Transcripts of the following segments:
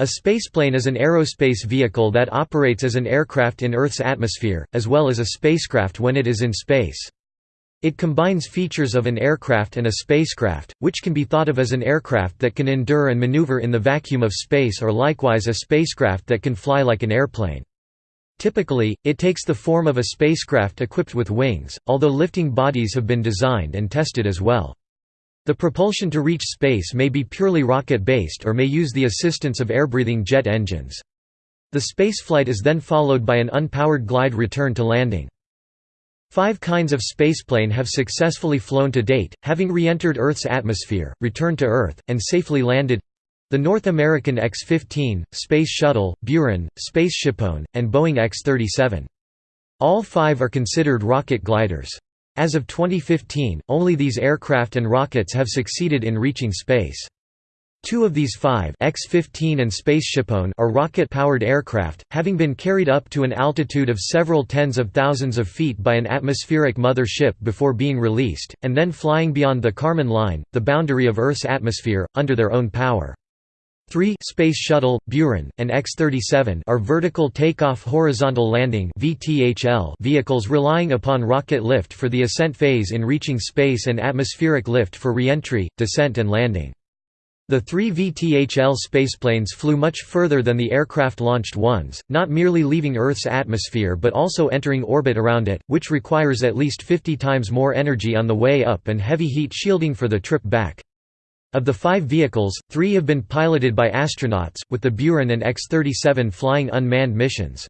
A spaceplane is an aerospace vehicle that operates as an aircraft in Earth's atmosphere, as well as a spacecraft when it is in space. It combines features of an aircraft and a spacecraft, which can be thought of as an aircraft that can endure and maneuver in the vacuum of space or likewise a spacecraft that can fly like an airplane. Typically, it takes the form of a spacecraft equipped with wings, although lifting bodies have been designed and tested as well. The propulsion to reach space may be purely rocket-based or may use the assistance of air-breathing jet engines. The spaceflight is then followed by an unpowered glide return to landing. Five kinds of spaceplane have successfully flown to date, having re-entered Earth's atmosphere, returned to Earth, and safely landed the North American X-15, Space Shuttle, Buran, SpaceShipOne, and Boeing X-37. All five are considered rocket gliders. As of 2015, only these aircraft and rockets have succeeded in reaching space. Two of these five X-15 and SpaceShipOne are rocket-powered aircraft, having been carried up to an altitude of several tens of thousands of feet by an atmospheric mother ship before being released, and then flying beyond the Kármán line, the boundary of Earth's atmosphere, under their own power. 3 Space Shuttle, Buran, and X-37 are vertical takeoff horizontal landing vehicles relying upon rocket lift for the ascent phase in reaching space and atmospheric lift for reentry, descent and landing. The three VTHL spaceplanes flew much further than the aircraft-launched ones, not merely leaving Earth's atmosphere but also entering orbit around it, which requires at least 50 times more energy on the way up and heavy heat shielding for the trip back. Of the five vehicles, three have been piloted by astronauts, with the Buran and X-37 flying unmanned missions.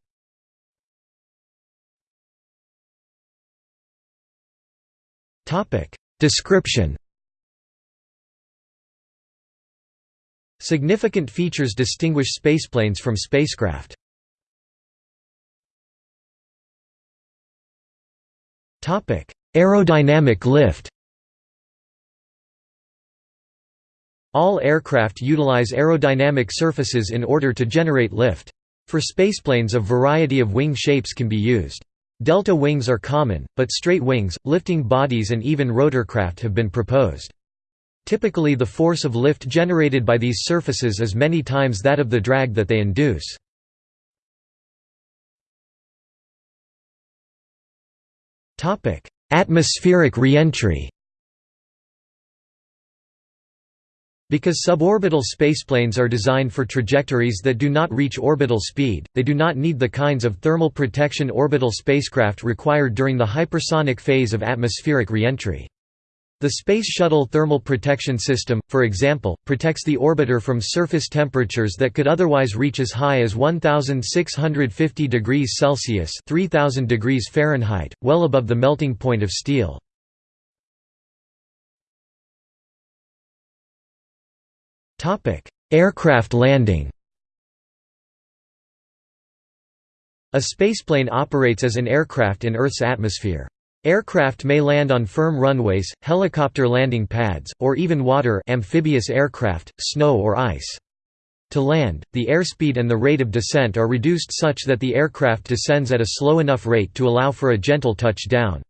Description Significant features distinguish spaceplanes from spacecraft. Aerodynamic lift All aircraft utilize aerodynamic surfaces in order to generate lift. For spaceplanes a variety of wing shapes can be used. Delta wings are common, but straight wings, lifting bodies and even rotorcraft have been proposed. Typically the force of lift generated by these surfaces is many times that of the drag that they induce. Atmospheric reentry Because suborbital spaceplanes are designed for trajectories that do not reach orbital speed, they do not need the kinds of thermal protection orbital spacecraft required during the hypersonic phase of atmospheric reentry. The Space Shuttle Thermal Protection System, for example, protects the orbiter from surface temperatures that could otherwise reach as high as 1650 degrees Celsius (3000 degrees Fahrenheit), well above the melting point of steel. Aircraft landing A spaceplane operates as an aircraft in Earth's atmosphere. Aircraft may land on firm runways, helicopter landing pads, or even water amphibious aircraft, snow or ice. To land, the airspeed and the rate of descent are reduced such that the aircraft descends at a slow enough rate to allow for a gentle touchdown.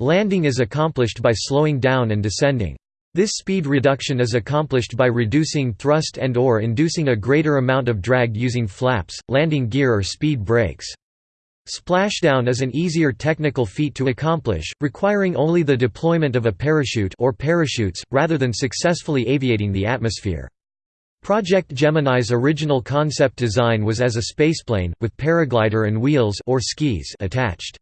Landing is accomplished by slowing down and descending. This speed reduction is accomplished by reducing thrust and or inducing a greater amount of drag using flaps, landing gear or speed brakes. Splashdown is an easier technical feat to accomplish, requiring only the deployment of a parachute or parachutes, rather than successfully aviating the atmosphere. Project Gemini's original concept design was as a spaceplane, with paraglider and wheels or skis attached.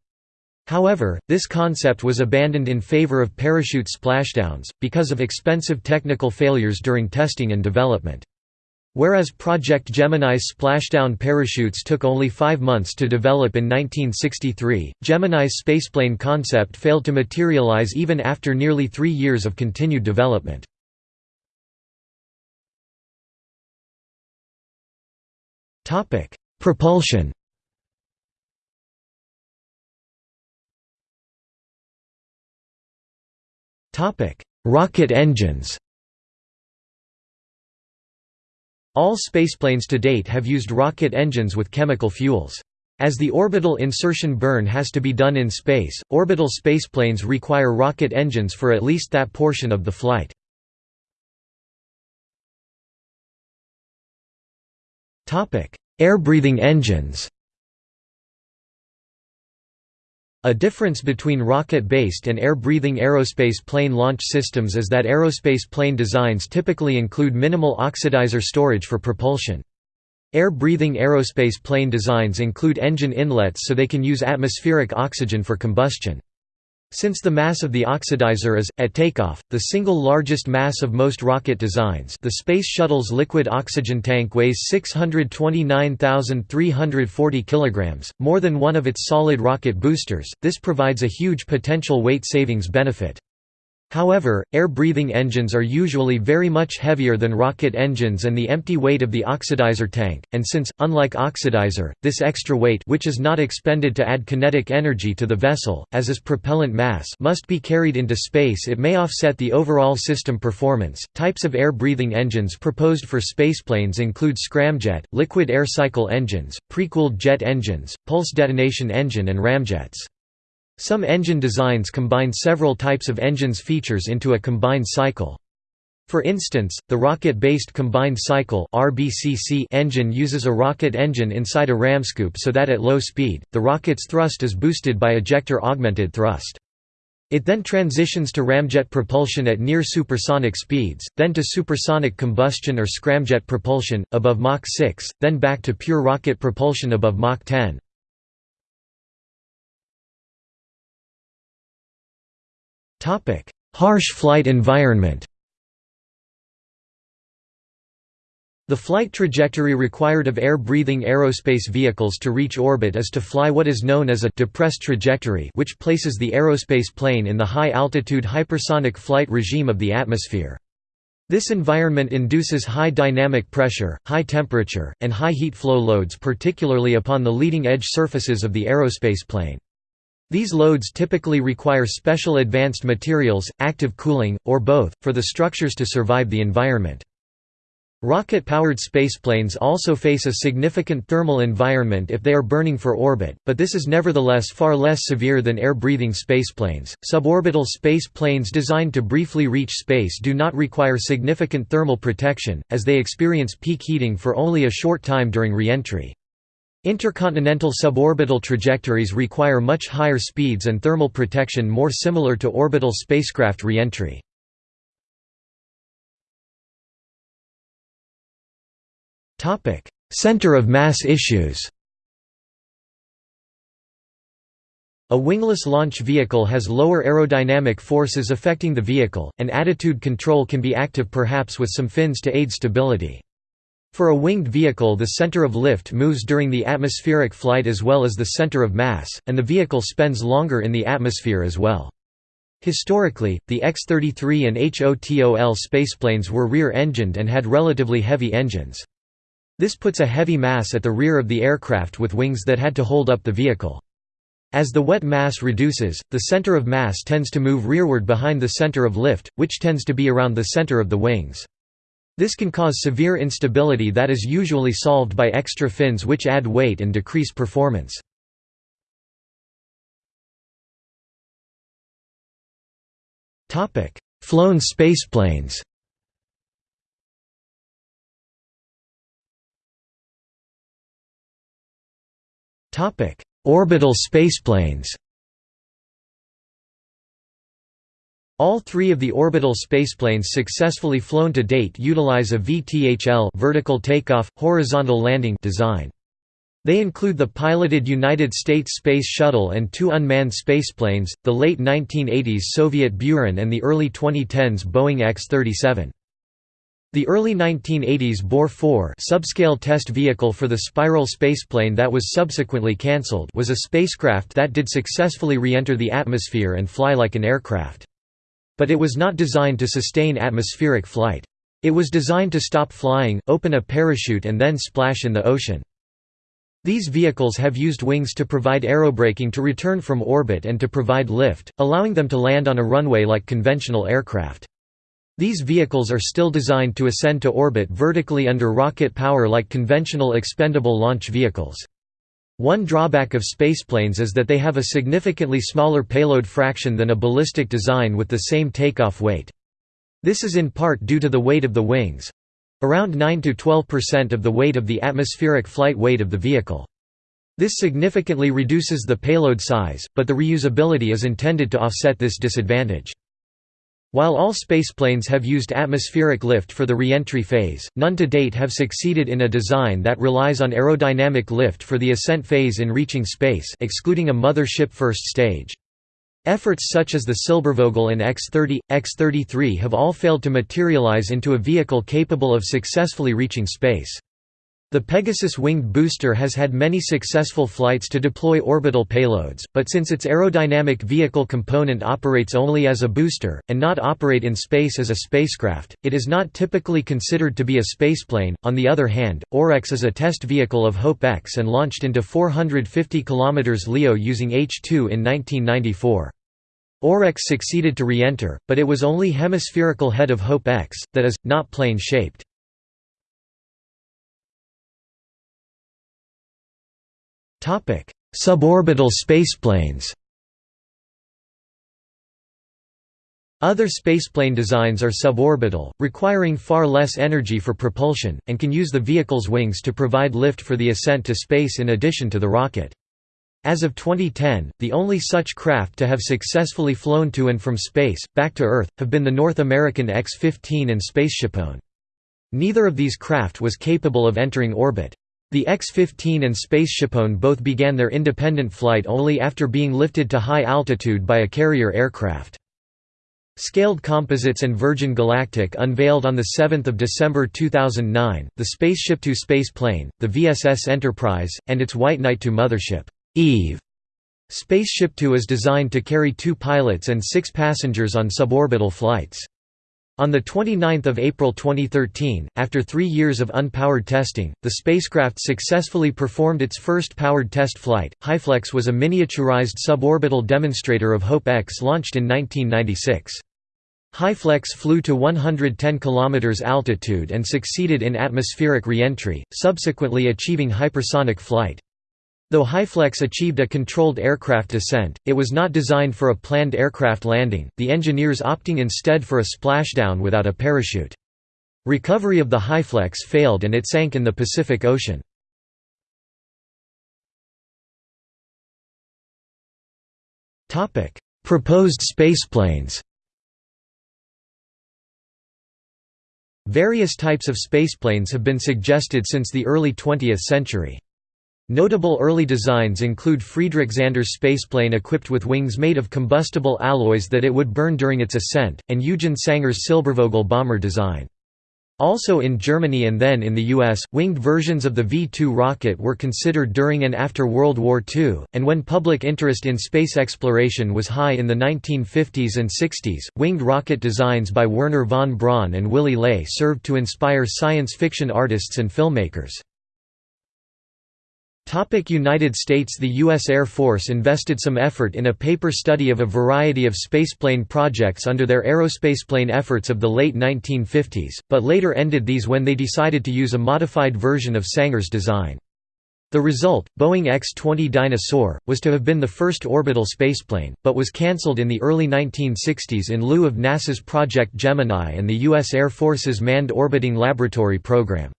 However, this concept was abandoned in favor of parachute splashdowns, because of expensive technical failures during testing and development. Whereas Project Gemini's splashdown parachutes took only five months to develop in 1963, Gemini's spaceplane concept failed to materialize even after nearly three years of continued development. Propulsion Rocket engines All spaceplanes to date have used rocket engines with chemical fuels. As the orbital insertion burn has to be done in space, orbital spaceplanes require rocket engines for at least that portion of the flight. Air-breathing engines A difference between rocket-based and air-breathing aerospace plane launch systems is that aerospace plane designs typically include minimal oxidizer storage for propulsion. Air-breathing aerospace plane designs include engine inlets so they can use atmospheric oxygen for combustion. Since the mass of the oxidizer is, at takeoff, the single largest mass of most rocket designs the Space Shuttle's liquid oxygen tank weighs 629,340 kg, more than one of its solid rocket boosters, this provides a huge potential weight savings benefit. However, air-breathing engines are usually very much heavier than rocket engines and the empty weight of the oxidizer tank, and since, unlike oxidizer, this extra weight which is not expended to add kinetic energy to the vessel, as is propellant mass must be carried into space it may offset the overall system performance. Types of air-breathing engines proposed for spaceplanes include scramjet, liquid air cycle engines, pre-cooled jet engines, pulse detonation engine and ramjets. Some engine designs combine several types of engine's features into a combined cycle. For instance, the rocket-based combined cycle (RBCC) engine uses a rocket engine inside a ramscoop so that at low speed, the rocket's thrust is boosted by ejector augmented thrust. It then transitions to ramjet propulsion at near supersonic speeds, then to supersonic combustion or scramjet propulsion, above Mach 6, then back to pure rocket propulsion above Mach 10. Harsh flight environment The flight trajectory required of air-breathing aerospace vehicles to reach orbit is to fly what is known as a depressed trajectory which places the aerospace plane in the high-altitude hypersonic flight regime of the atmosphere. This environment induces high dynamic pressure, high temperature, and high heat flow loads particularly upon the leading edge surfaces of the aerospace plane. These loads typically require special advanced materials, active cooling, or both, for the structures to survive the environment. Rocket-powered spaceplanes also face a significant thermal environment if they are burning for orbit, but this is nevertheless far less severe than air-breathing spaceplanes. Suborbital spaceplanes designed to briefly reach space do not require significant thermal protection, as they experience peak heating for only a short time during re-entry. Intercontinental suborbital trajectories require much higher speeds and thermal protection more similar to orbital spacecraft re-entry. Center of mass issues A wingless launch vehicle has lower aerodynamic forces affecting the vehicle, and attitude control can be active perhaps with some fins to aid stability. For a winged vehicle the center of lift moves during the atmospheric flight as well as the center of mass, and the vehicle spends longer in the atmosphere as well. Historically, the X-33 and HOTOL spaceplanes were rear-engined and had relatively heavy engines. This puts a heavy mass at the rear of the aircraft with wings that had to hold up the vehicle. As the wet mass reduces, the center of mass tends to move rearward behind the center of lift, which tends to be around the center of the wings. This can cause severe instability that is usually solved by extra fins which add weight and decrease performance. Flown spaceplanes Orbital spaceplanes All three of the orbital spaceplanes successfully flown to date utilize a VTHL vertical takeoff, horizontal landing design. They include the piloted United States Space Shuttle and two unmanned spaceplanes, the late 1980s Soviet Buran and the early 2010s Boeing X-37. The early 1980s Bor-4 subscale test vehicle for the spiral spaceplane that was subsequently cancelled was a spacecraft that did successfully re-enter the atmosphere and fly like an aircraft. But it was not designed to sustain atmospheric flight. It was designed to stop flying, open a parachute and then splash in the ocean. These vehicles have used wings to provide aerobraking to return from orbit and to provide lift, allowing them to land on a runway like conventional aircraft. These vehicles are still designed to ascend to orbit vertically under rocket power like conventional expendable launch vehicles. One drawback of spaceplanes is that they have a significantly smaller payload fraction than a ballistic design with the same takeoff weight. This is in part due to the weight of the wings. around 9–12% of the weight of the atmospheric flight weight of the vehicle. This significantly reduces the payload size, but the reusability is intended to offset this disadvantage. While all spaceplanes have used atmospheric lift for the reentry phase, none to date have succeeded in a design that relies on aerodynamic lift for the ascent phase in reaching space excluding a mother-ship first stage. Efforts such as the Silbervogel and X-30, X-33 have all failed to materialize into a vehicle capable of successfully reaching space. The Pegasus winged booster has had many successful flights to deploy orbital payloads, but since its aerodynamic vehicle component operates only as a booster, and not operate in space as a spacecraft, it is not typically considered to be a spaceplane. On the other hand, OREX is a test vehicle of HOPE-X and launched into 450 km LEO using H-2 in 1994. OREX succeeded to re-enter, but it was only hemispherical head of HOPE-X, that is, not plane-shaped. Suborbital spaceplanes Other spaceplane designs are suborbital, requiring far less energy for propulsion, and can use the vehicle's wings to provide lift for the ascent to space in addition to the rocket. As of 2010, the only such craft to have successfully flown to and from space, back to Earth, have been the North American X-15 and SpaceShipOne. Neither of these craft was capable of entering orbit. The X-15 and SpaceShipOne both began their independent flight only after being lifted to high altitude by a carrier aircraft. Scaled Composites and Virgin Galactic unveiled on 7 December 2009, the SpaceshipTwo space plane, the VSS Enterprise, and its White Knight II mothership. Eve SpaceShip2 is designed to carry two pilots and six passengers on suborbital flights. On 29 April 2013, after three years of unpowered testing, the spacecraft successfully performed its first powered test flight. HyFlex was a miniaturized suborbital demonstrator of HOPE-X launched in 1996. HyFlex flew to 110 km altitude and succeeded in atmospheric reentry, subsequently achieving hypersonic flight. Though HyFlex achieved a controlled aircraft descent, it was not designed for a planned aircraft landing, the engineers opting instead for a splashdown without a parachute. Recovery of the HyFlex failed and it sank in the Pacific Ocean. Proposed spaceplanes Various types of spaceplanes have been suggested since the early 20th century. Notable early designs include Friedrich Zander's spaceplane equipped with wings made of combustible alloys that it would burn during its ascent, and Eugen Sanger's Silbervogel bomber design. Also in Germany and then in the US, winged versions of the V-2 rocket were considered during and after World War II, and when public interest in space exploration was high in the 1950s and 60s, winged rocket designs by Wernher von Braun and Willy Ley served to inspire science fiction artists and filmmakers. United States The U.S. Air Force invested some effort in a paper study of a variety of spaceplane projects under their aerospaceplane efforts of the late 1950s, but later ended these when they decided to use a modified version of Sanger's design. The result, Boeing X-20 Dyna-Soar, was to have been the first orbital spaceplane, but was cancelled in the early 1960s in lieu of NASA's Project Gemini and the U.S. Air Force's Manned Orbiting Laboratory program.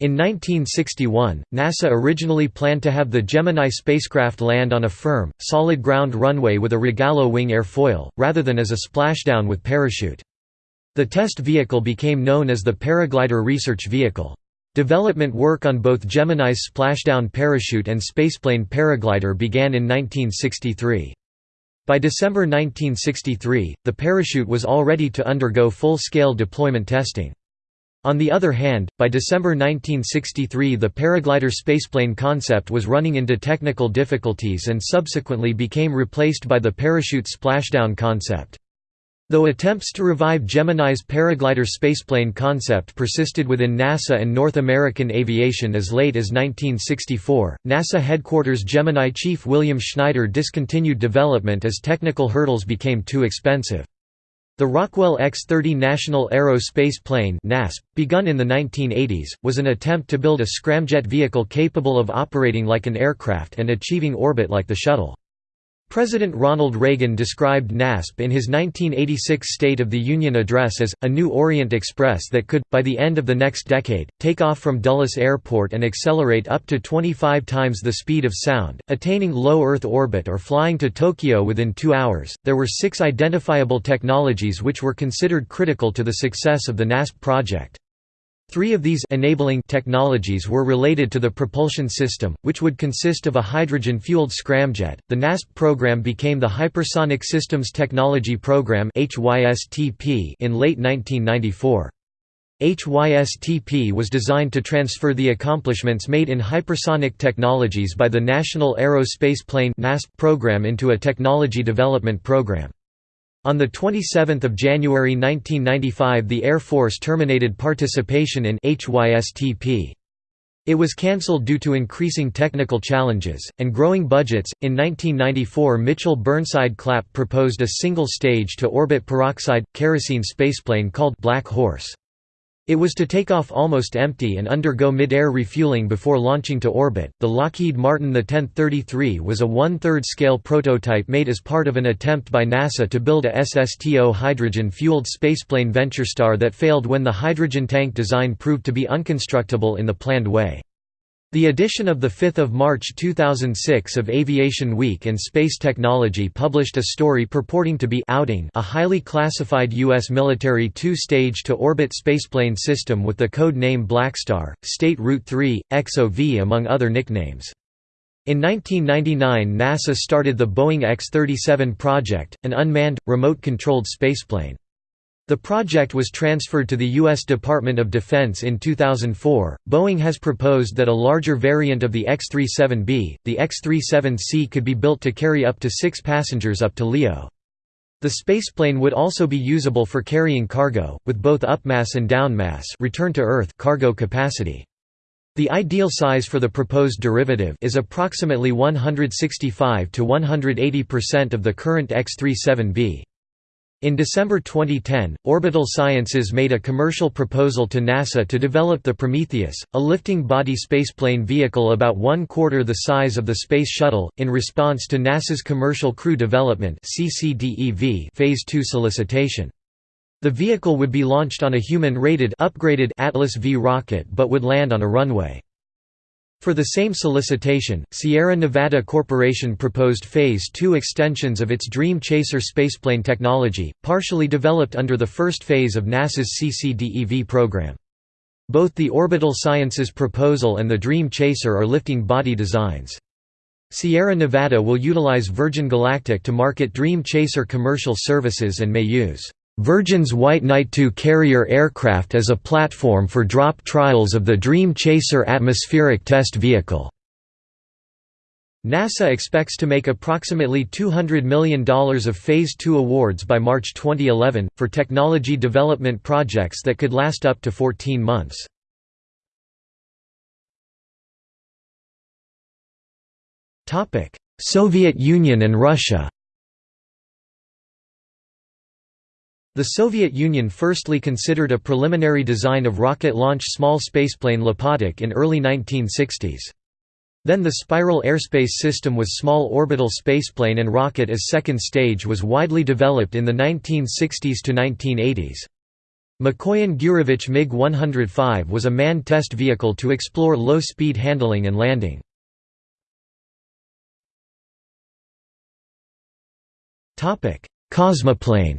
In 1961, NASA originally planned to have the Gemini spacecraft land on a firm, solid ground runway with a Rogallo wing airfoil, rather than as a splashdown with parachute. The test vehicle became known as the Paraglider Research Vehicle. Development work on both Gemini's splashdown parachute and spaceplane paraglider began in 1963. By December 1963, the parachute was all ready to undergo full-scale deployment testing. On the other hand, by December 1963 the paraglider spaceplane concept was running into technical difficulties and subsequently became replaced by the parachute splashdown concept. Though attempts to revive Gemini's paraglider spaceplane concept persisted within NASA and North American aviation as late as 1964, NASA headquarters Gemini chief William Schneider discontinued development as technical hurdles became too expensive. The Rockwell X-30 National Aero Space Plane begun in the 1980s, was an attempt to build a scramjet vehicle capable of operating like an aircraft and achieving orbit like the shuttle. President Ronald Reagan described NASP in his 1986 State of the Union address as, a new Orient Express that could, by the end of the next decade, take off from Dulles Airport and accelerate up to 25 times the speed of sound, attaining low Earth orbit or flying to Tokyo within two hours. There were six identifiable technologies which were considered critical to the success of the NASP project. Three of these enabling technologies were related to the propulsion system, which would consist of a hydrogen-fueled scramjet. The NASP program became the Hypersonic Systems Technology Program (HYSTP) in late 1994. HYSTP was designed to transfer the accomplishments made in hypersonic technologies by the National Aerospace Plane (NASP) program into a technology development program. On 27 January 1995 the Air Force terminated participation in HYSTP. It was cancelled due to increasing technical challenges, and growing budgets. In 1994, Mitchell Burnside Clapp proposed a single stage to orbit peroxide kerosene spaceplane called Black Horse. It was to take off almost empty and undergo mid-air refueling before launching to orbit. The Lockheed Martin The 1033 was a one-third scale prototype made as part of an attempt by NASA to build a SSTO hydrogen-fueled spaceplane VentureStar that failed when the hydrogen tank design proved to be unconstructable in the planned way. The edition of 5 March 2006 of Aviation Week and Space Technology published a story purporting to be outing a highly classified U.S. military two-stage to-orbit spaceplane system with the code name Blackstar, State Route 3, XOV among other nicknames. In 1999 NASA started the Boeing X-37 project, an unmanned, remote-controlled spaceplane. The project was transferred to the U.S. Department of Defense in 2004. Boeing has proposed that a larger variant of the X-37B, the X-37C could be built to carry up to six passengers up to LEO. The spaceplane would also be usable for carrying cargo, with both upmass and downmass return to Earth cargo capacity. The ideal size for the proposed derivative is approximately 165 to 180% of the current X-37B. In December 2010, Orbital Sciences made a commercial proposal to NASA to develop the Prometheus, a lifting body spaceplane vehicle about one quarter the size of the Space Shuttle, in response to NASA's Commercial Crew Development Phase 2 solicitation. The vehicle would be launched on a human-rated upgraded Atlas V rocket but would land on a runway. For the same solicitation, Sierra Nevada Corporation proposed Phase 2 extensions of its Dream Chaser spaceplane technology, partially developed under the first phase of NASA's CCDEV program. Both the Orbital Sciences proposal and the Dream Chaser are lifting body designs. Sierra Nevada will utilize Virgin Galactic to market Dream Chaser commercial services and may use Virgin's White Knight II carrier aircraft as a platform for drop trials of the Dream Chaser atmospheric test vehicle. NASA expects to make approximately $200 million of Phase II awards by March 2011, for technology development projects that could last up to 14 months. Soviet Union and Russia The Soviet Union firstly considered a preliminary design of rocket-launch small spaceplane Lopatok in early 1960s. Then the spiral airspace system with small orbital spaceplane and rocket as second stage was widely developed in the 1960s to 1980s. Mikoyan-Gurevich MiG-105 was a manned test vehicle to explore low-speed handling and landing. Cosmoplane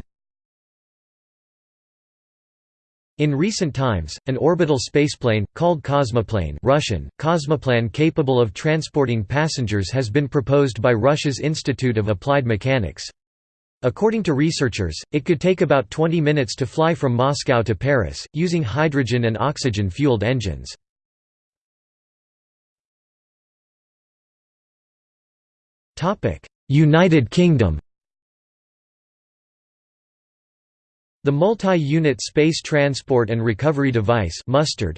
In recent times, an orbital spaceplane, called Cosmoplane Russian, Cosmoplan capable of transporting passengers has been proposed by Russia's Institute of Applied Mechanics. According to researchers, it could take about 20 minutes to fly from Moscow to Paris, using hydrogen and oxygen-fueled engines. United Kingdom The Multi-Unit Space Transport and Recovery Device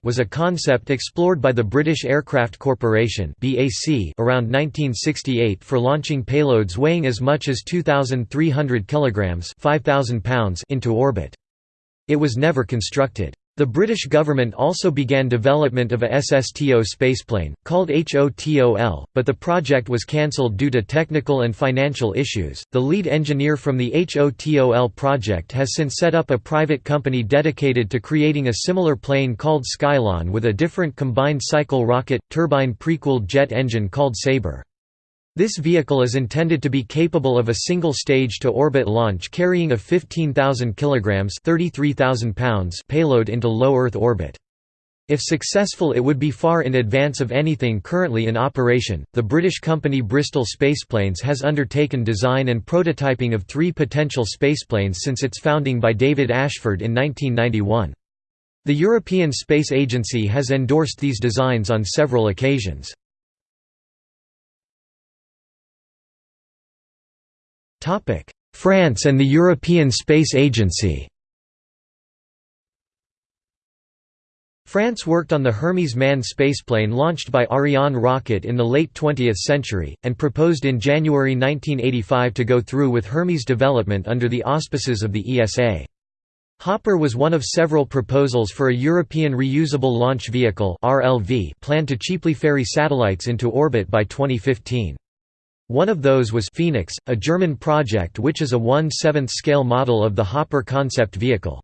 was a concept explored by the British Aircraft Corporation around 1968 for launching payloads weighing as much as 2,300 kg 5,000 pounds into orbit. It was never constructed. The British government also began development of a SSTO spaceplane, called HOTOL, but the project was cancelled due to technical and financial issues. The lead engineer from the HOTOL project has since set up a private company dedicated to creating a similar plane called Skylon with a different combined cycle rocket, turbine pre-cooled jet engine called Sabre. This vehicle is intended to be capable of a single stage to orbit launch carrying a 15,000 kilograms (33,000 pounds) payload into low Earth orbit. If successful it would be far in advance of anything currently in operation. The British company Bristol Spaceplanes has undertaken design and prototyping of 3 potential spaceplanes since its founding by David Ashford in 1991. The European Space Agency has endorsed these designs on several occasions. France and the European Space Agency France worked on the Hermes manned spaceplane launched by Ariane rocket in the late 20th century, and proposed in January 1985 to go through with Hermes development under the auspices of the ESA. Hopper was one of several proposals for a European Reusable Launch Vehicle planned to cheaply ferry satellites into orbit by 2015. One of those was Phoenix, a German project which is a 1/7th scale model of the Hopper concept vehicle.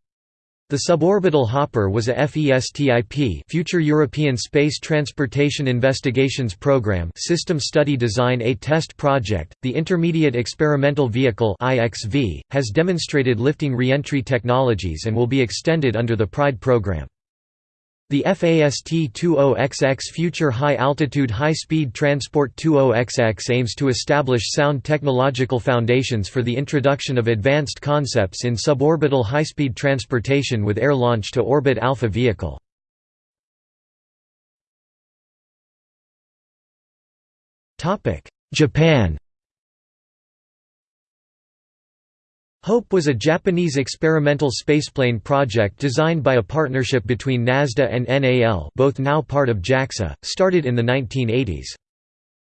The suborbital Hopper was a FESTIP Future European Space Transportation Investigations Program system study design A test project. The Intermediate Experimental Vehicle IXV has demonstrated lifting reentry technologies and will be extended under the PRIDE program. The FAST-20XX Future High Altitude High Speed Transport 20XX aims to establish sound technological foundations for the introduction of advanced concepts in suborbital high-speed transportation with air launch to orbit Alpha vehicle. Japan HOPE was a Japanese experimental spaceplane project designed by a partnership between NASDA and NAL both now part of JAXA, started in the 1980s.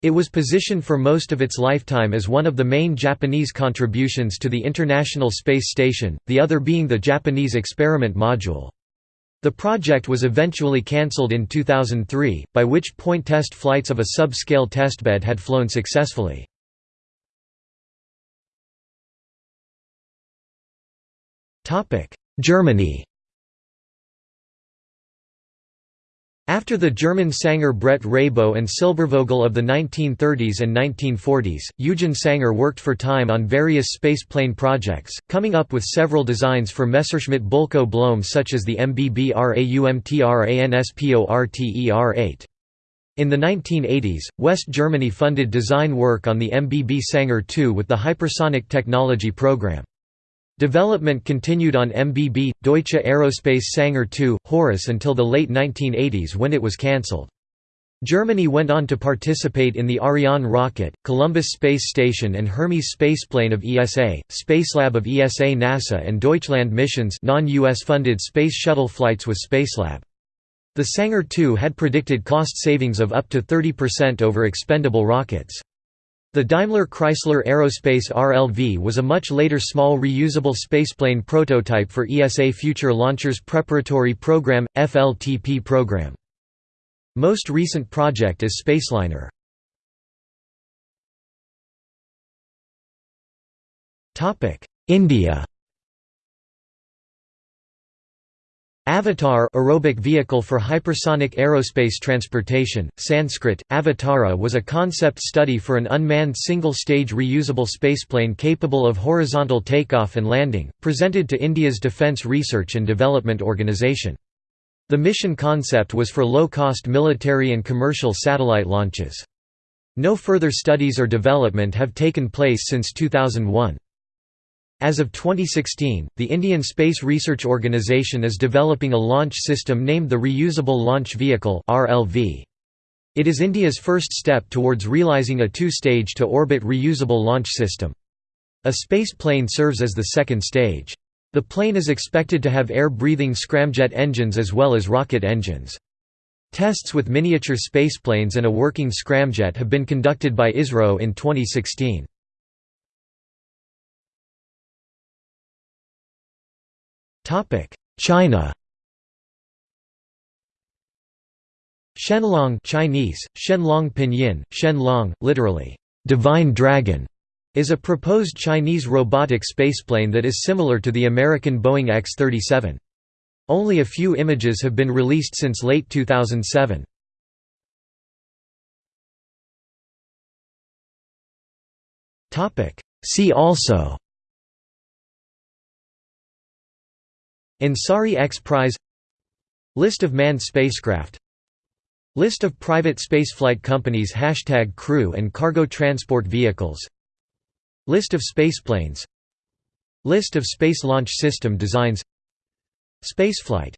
It was positioned for most of its lifetime as one of the main Japanese contributions to the International Space Station, the other being the Japanese Experiment Module. The project was eventually cancelled in 2003, by which point test flights of a sub-scale testbed had flown successfully. Germany After the German Sanger Bredt Rabo and Silbervogel of the 1930s and 1940s, Eugen Sanger worked for Time on various space plane projects, coming up with several designs for Messerschmitt Bölkow Blohm such as the MBBRAUMTRANSPORTER-8. In the 1980s, West Germany funded design work on the MBB Sanger II with the Hypersonic Technology Program. Development continued on MBB, Deutsche Aerospace Sanger II, Horus until the late 1980s when it was cancelled. Germany went on to participate in the Ariane rocket, Columbus Space Station and Hermes spaceplane of ESA, Spacelab of ESA NASA and Deutschland missions non-US funded space shuttle flights with Spacelab. The Sanger II had predicted cost savings of up to 30% over expendable rockets. The Daimler-Chrysler Aerospace RLV was a much later small reusable spaceplane prototype for ESA Future Launchers Preparatory Program, FLPP program. Most recent project is Spaceliner. India Avatar aerobic vehicle for hypersonic aerospace transportation, Sanskrit, Avatara was a concept study for an unmanned single-stage reusable spaceplane capable of horizontal takeoff and landing, presented to India's Defence Research and Development Organisation. The mission concept was for low-cost military and commercial satellite launches. No further studies or development have taken place since 2001. As of 2016, the Indian Space Research Organisation is developing a launch system named the Reusable Launch Vehicle It is India's first step towards realising a two-stage to orbit reusable launch system. A space plane serves as the second stage. The plane is expected to have air-breathing scramjet engines as well as rocket engines. Tests with miniature spaceplanes and a working scramjet have been conducted by ISRO in 2016. China Shenlong Chinese, Shenlong Pinyin, Shenlong, literally, "'Divine Dragon' is a proposed Chinese robotic spaceplane that is similar to the American Boeing X-37. Only a few images have been released since late 2007. See also Ansari X Prize List of manned spacecraft List of private spaceflight companies Hashtag crew and cargo transport vehicles List of spaceplanes List of Space Launch System designs Spaceflight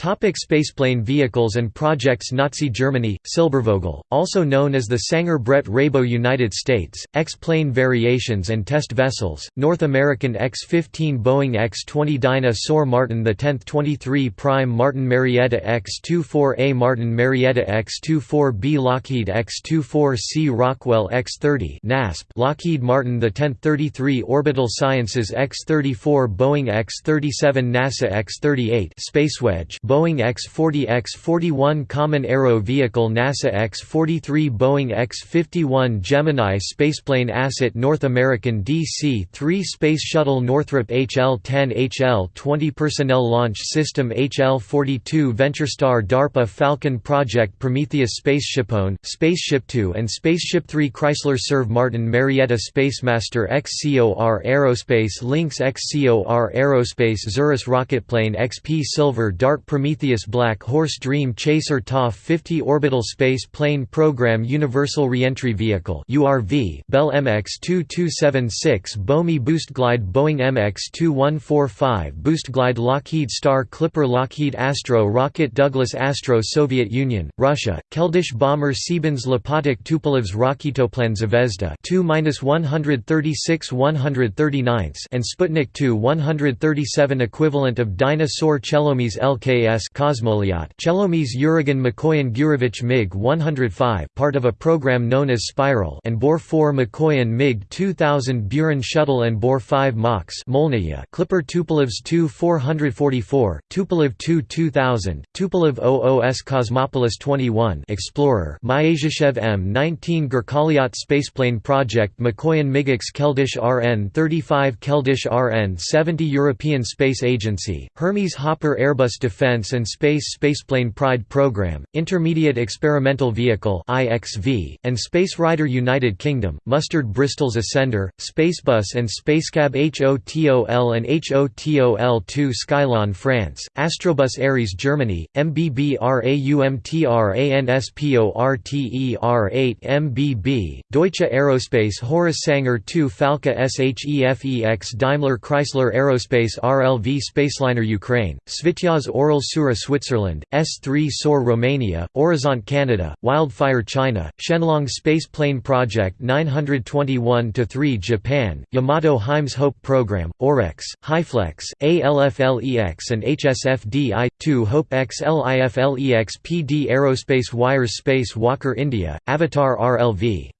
Topic spaceplane vehicles and projects Nazi Germany, Silbervogel, also known as the Sanger Bredt Rabo United States, X-plane variations and test vessels, North American X-15 Boeing X-20 Dyna-Soar Martin the X 23 Prime Martin Marietta X-24A Martin Marietta X-24B Lockheed X-24C Rockwell X-30 NASP Lockheed Martin the X 33 Orbital Sciences X-34 Boeing X-37 NASA X-38 Spacewedge Boeing X-40 X-41 Common Aero Vehicle NASA X-43 Boeing X-51 Gemini Spaceplane Asset North American DC-3 Space Shuttle Northrop HL-10 HL-20 Personnel Launch System HL-42 VentureStar DARPA Falcon Project Prometheus SpaceshipOne, Spaceship Two and Spaceship Three Chrysler Serve Martin Marietta Spacemaster XCOR Aerospace Lynx XCOR Aerospace Xerus Rocketplane XP Silver Dart Prometheus Black Horse Dream Chaser TOF 50 Orbital Space Plane Program Universal Reentry Vehicle Bell MX-2276 BOMI Boostglide Boeing MX-2145 Boostglide Lockheed Star Clipper Lockheed Astro Rocket Douglas Astro Soviet Union, Russia, Keldysh Bomber Siemens Lepotic Tupolev's Raketoplan Zvezda 2-136 139 and Sputnik 2 137 equivalent of Dyna-Soar Chelomey's LKS S Kosmolyot Chelomey's Uragan Mikoyan Gurevich MiG-105 part of a program known as Spiral and Bor-4 Mikoyan MiG-2000 Buran Shuttle and Bor-5 MOX Molniya Clipper Tupolev's Tu-444, Tupolev Tu-2000, Tupolev OOS Cosmopolis 21 Explorer Myasishchev M-19 Gurkalyot Spaceplane Project Mikoyan MiGX Keldysh RN-35 Keldysh RN-70 European Space Agency, Hermes Hopper Airbus Defence Defense and Space Spaceplane Pride Program, Intermediate Experimental Vehicle and Space Rider United Kingdom, Mustard Bristol's Ascender, Spacebus and Spacecab HOTOL and HOTOL-2 Skylon France, Astrobus Ares Germany, MBBRAUMTRANSPORTER8 MBB, Deutsche Aerospace Horus Sanger 2 Falke SHEFEX Daimler Chrysler Aerospace RLV Spaceliner Ukraine, Svityaz Oral Sura Switzerland, S3 SOAR Romania, Horizont Canada, Wildfire China, Shenlong Space Plane Project 921-3 Japan, Yamato Heims Hope Program, OREX, HyFlex, ALFLEX and HSFD-I-2 Hope X LIFLEX PD Aerospace Wires Space Walker India, Avatar RLV